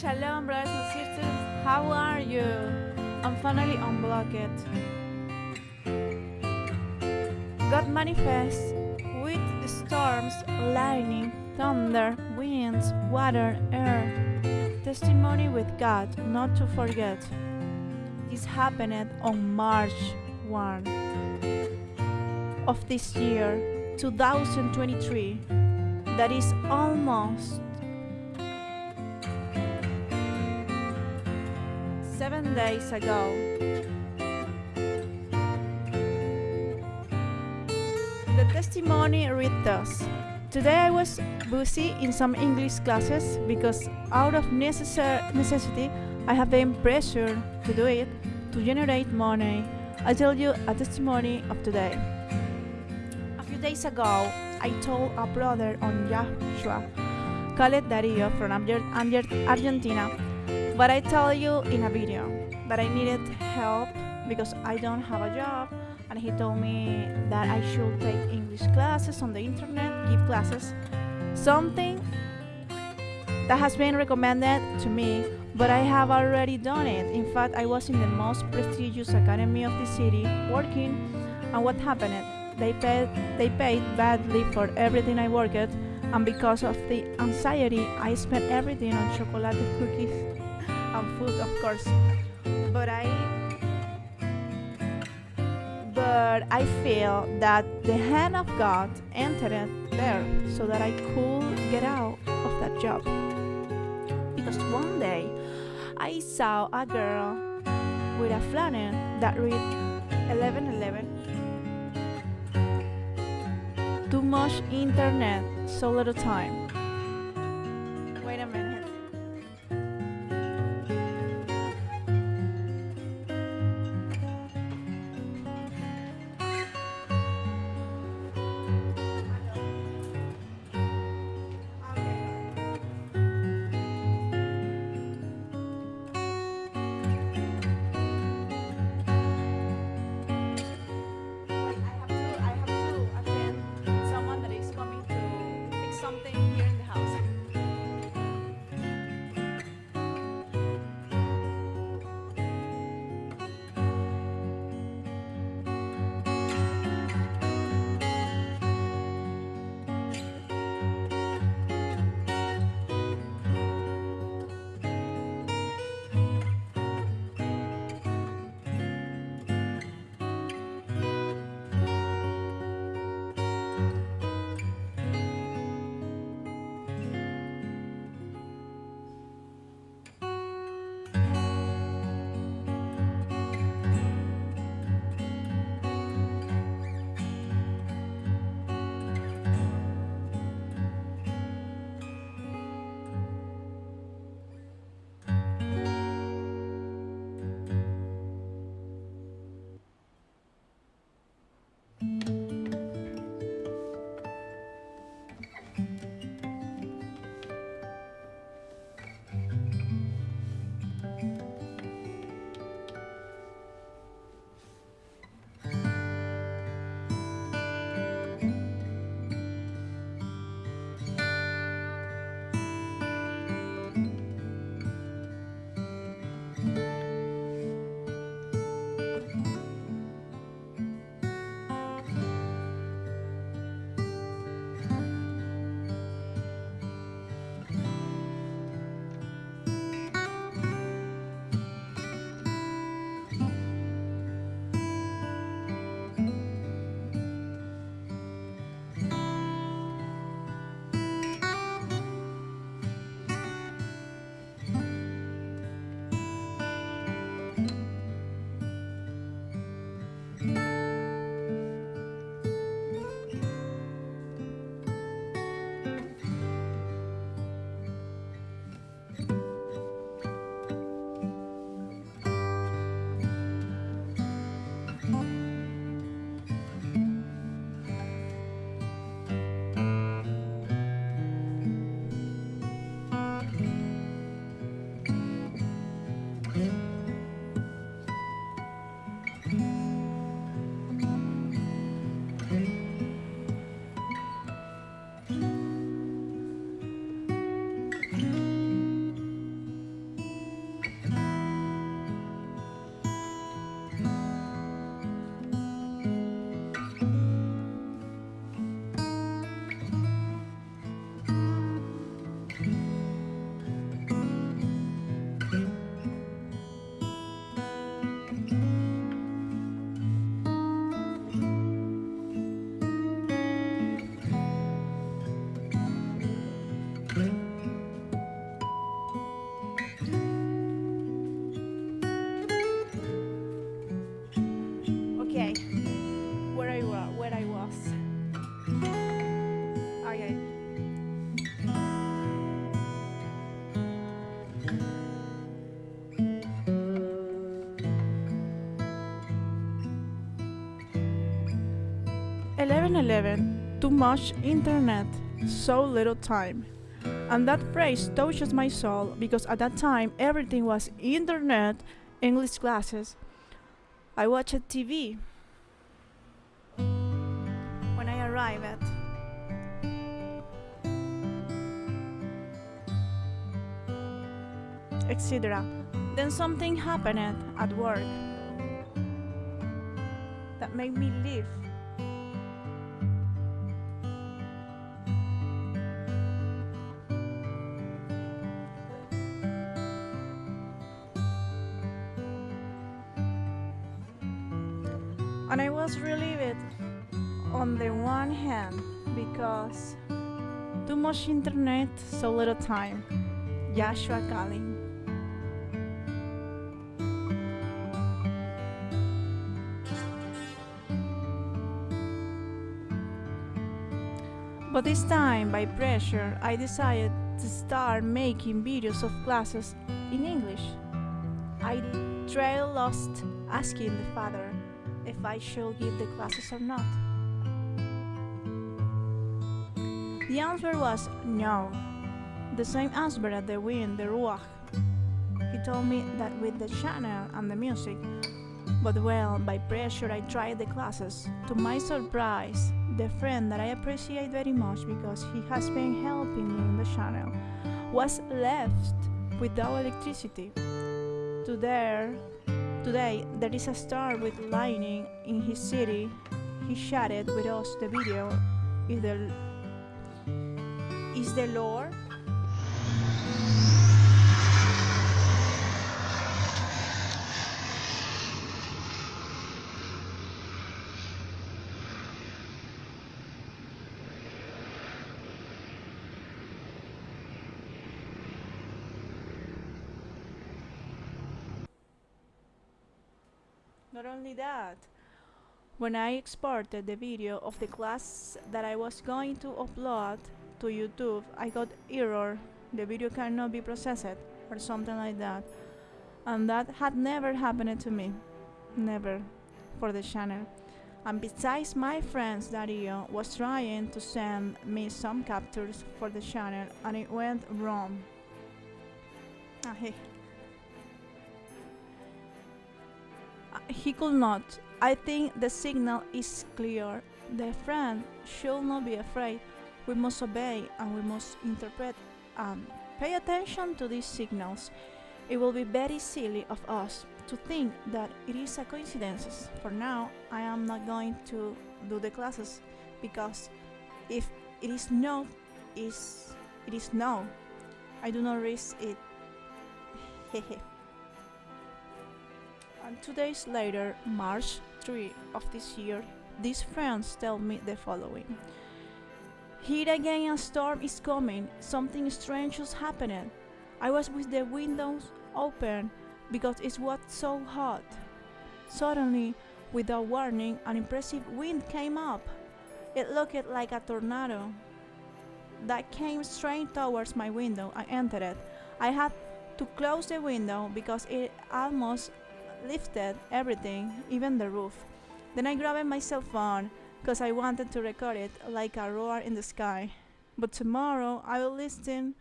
Shalom, brothers and sisters. How are you? I'm finally unblocked. God manifests with storms, lightning, thunder, winds, water, air. Testimony with God, not to forget. This happened on March 1 of this year, 2023. That is almost days ago. The testimony read thus. Today I was busy in some English classes because out of necessar- necessity I have been pressured to do it to generate money. I tell you a testimony of today. A few days ago, I told a brother on Joshua, called Dario from Arge- Arge- Argentina, but I tell you in a video that I needed help because I don't have a job and he told me that I should take English classes on the internet, give classes, something that has been recommended to me, but I have already done it. In fact, I was in the most prestigious academy of the city working, and what happened? They paid they paid badly for everything I worked, and because of the anxiety, I spent everything on chocolate cookies and food, of course. But I but I feel that the hand of God entered there so that I could get out of that job. Because one day I saw a girl with a flannel that read 1111. Too much internet, so little time. okay, where I was, where I was. Okay. Eleven eleven, too much internet, so little time. And that phrase touches my soul because at that time everything was internet, English classes, I watched TV. When I arrived, at. etc. Then something happened at work that made me leave. And I was relieved on the one hand because too much internet, so little time. Joshua Calling. But this time, by pressure, I decided to start making videos of classes in English. I trail lost asking the father if I should give the classes or not. The answer was no. The same answer at the wind, the ruach. He told me that with the channel and the music, but well, by pressure I tried the classes. To my surprise, the friend that I appreciate very much because he has been helping me in the channel was left without electricity. Today, today there is a star with lightning in his city. He shared with us the video. Is the is the Lord? Not only that, when I exported the video of the class that I was going to upload to YouTube, I got error, the video cannot be processed or something like that. And that had never happened to me. Never for the channel. And besides my friends Dario was trying to send me some captures for the channel and it went wrong. Ah, hey. He could not. I think the signal is clear. The friend should not be afraid. We must obey and we must interpret and pay attention to these signals. It will be very silly of us to think that it is a coincidence. For now, I am not going to do the classes because if it is no, is it is no. I do not risk it. Hehe. And two days later, March 3 of this year, these friends tell me the following. Here again a storm is coming, something strange is happening. I was with the windows open because it was so hot. Suddenly, without warning, an impressive wind came up. It looked like a tornado that came straight towards my window. I entered it. I had to close the window because it almost lifted everything, even the roof. Then I grabbed my cell phone because I wanted to record it like a roar in the sky. But tomorrow I will listen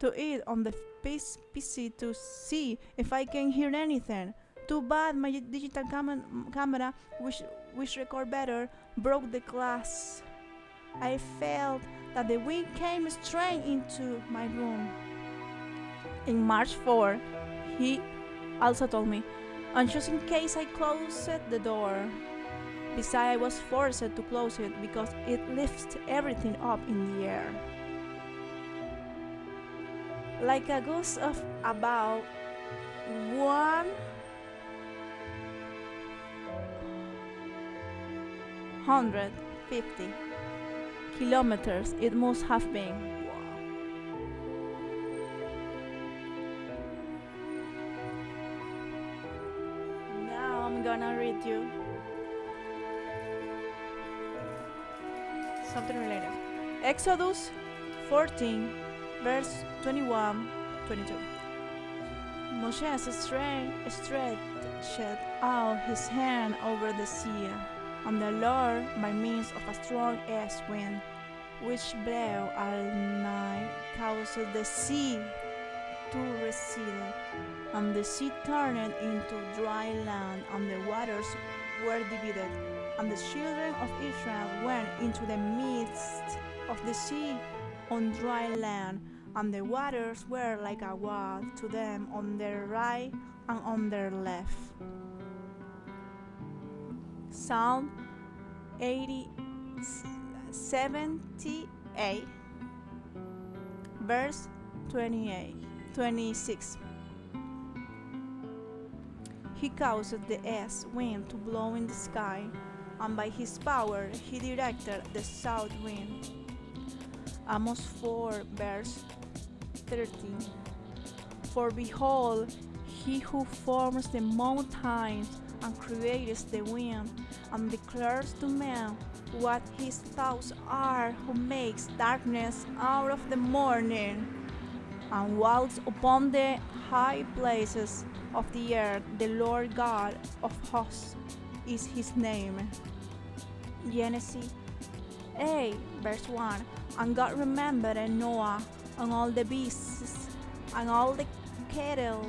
to it on the PC to see if I can hear anything. Too bad my digital cam camera, which, which record better, broke the glass. I felt that the wind came straight into my room. In March 4, he also told me, and just in case I closed the door. Besides, I was forced to close it because it lifts everything up in the air. Like a gust of about one hundred fifty kilometers it must have been. Gonna you something related. Exodus 14, verse 21 22. Moses stretched out his hand over the sea, and the Lord by means of a strong east wind, which blew all night, caused the sea to recede, and the sea turned into dry land, and the waters were divided. And the children of Israel went into the midst of the sea on dry land, and the waters were like a wall to them on their right and on their left. Psalm 80, 78, verse 28, 26. He caused the east wind to blow in the sky, and by his power he directed the south wind. Amos 4, verse 13. For behold, he who forms the mountains and creates the wind, and declares to men what his thoughts are, who makes darkness out of the morning, and walks upon the high places of the earth. The Lord God of hosts is his name. Genesis 8, verse 1 And God remembered Noah and all the beasts and all the cattle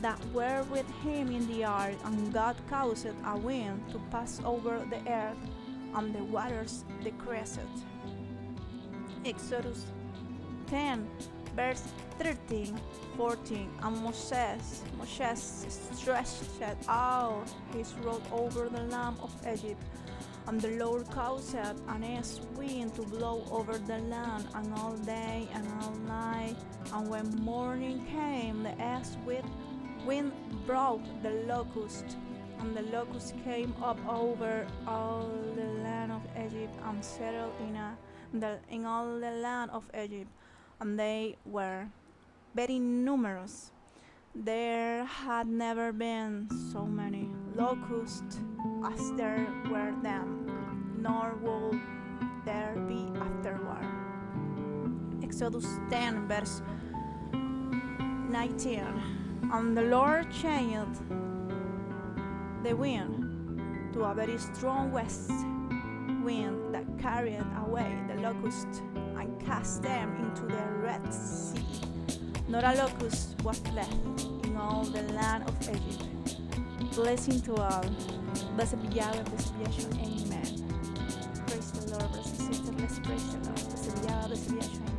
that were with him in the ark, and God caused a wind to pass over the earth, and the waters decreased. Exodus 10, verse 13, 14, and Moses, Moses stretched out his rod over the land of Egypt, and the Lord caused an east wind to blow over the land, and all day and all night. And when morning came, the east wind, brought the locust, and the locust came up over all the land of Egypt and settled in, a, in all the land of Egypt, and they were very numerous. There had never been so many locusts as there were then, nor will there be afterward. Exodus 10, verse 19. And the Lord changed the wind to a very strong west wind that carried away the locusts and cast them into the Red Sea. Not a locust was left in all the land of Egypt. Blessing to all. Blessed be Yahweh, blessed be Yeshua. Amen. Praise the Lord, brothers and sisters. Let's praise the Lord. Blessed be Yahweh, blessed be Yeshua.